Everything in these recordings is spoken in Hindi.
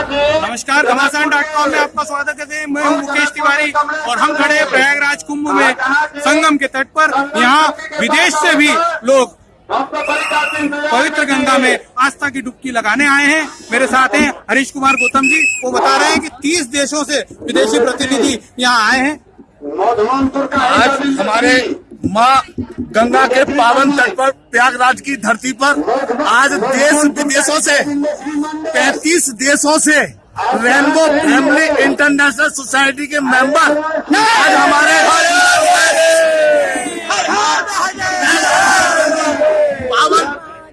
नमस्कार घमासान डॉट कॉम में आपका स्वागत करते हैं। मैं हूँ मुकेश तिवारी और हम खड़े हैं प्रयागराज कुंभ में संगम के तट पर। यहाँ विदेश से भी लोग पवित्र गंगा में आस्था की डुबकी लगाने आए हैं। मेरे साथ हैं हरीश कुमार गौतम जी। वो बता रहे हैं कि 30 देशों से विदेशी प्रतिनिधि यहाँ आए हैं। आज हमारे माँ गंगा के पावन तट पर, प्रयागराज की धरती पर आज देश विदेशों से 35 देशों से रेनबो फैमिली इंटरनेशनल सोसाइटी के मेंबर आज हमारे पावन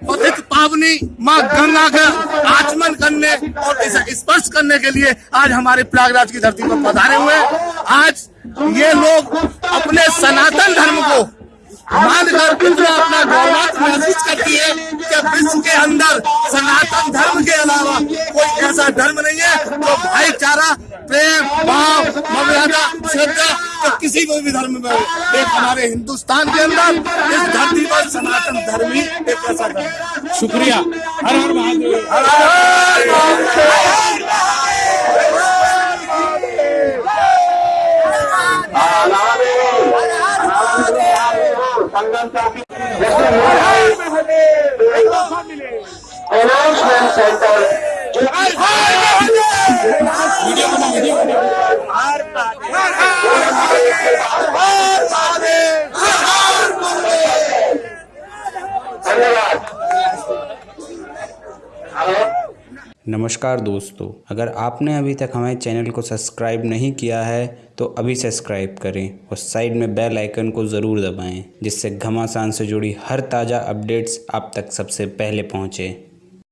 पतित पावनी माँ गंगा का आचमन करने और इसे स्पर्श करने के लिए आज हमारे प्रयागराज की धरती पर पधारे हुए आज ये लोग अपने सनातन धर्म मानकर इतना अपना गौरव महसूस करती है कि विश्व के अंदर सनातन धर्म के अलावा कोई ऐसा धर्म नहीं है जो भाईचारा प्रेम भाव मर्यादा श्रद्धा तो किसी को भी धर्म में एक हमारे हिंदुस्तान के अंदर इस धरती पर सनातन धर्म ही एक ऐसा धर्म शुक्रिया। हर हर महादेव। हर हर Announcement Center. नमस्कार दोस्तों, अगर आपने अभी तक हमारे चैनल को सब्सक्राइब नहीं किया है तो अभी सब्सक्राइब करें और साइड में बेल आइकन को ज़रूर दबाएँ, जिससे घमासान से जुड़ी हर ताज़ा अपडेट्स आप तक सबसे पहले पहुँचे।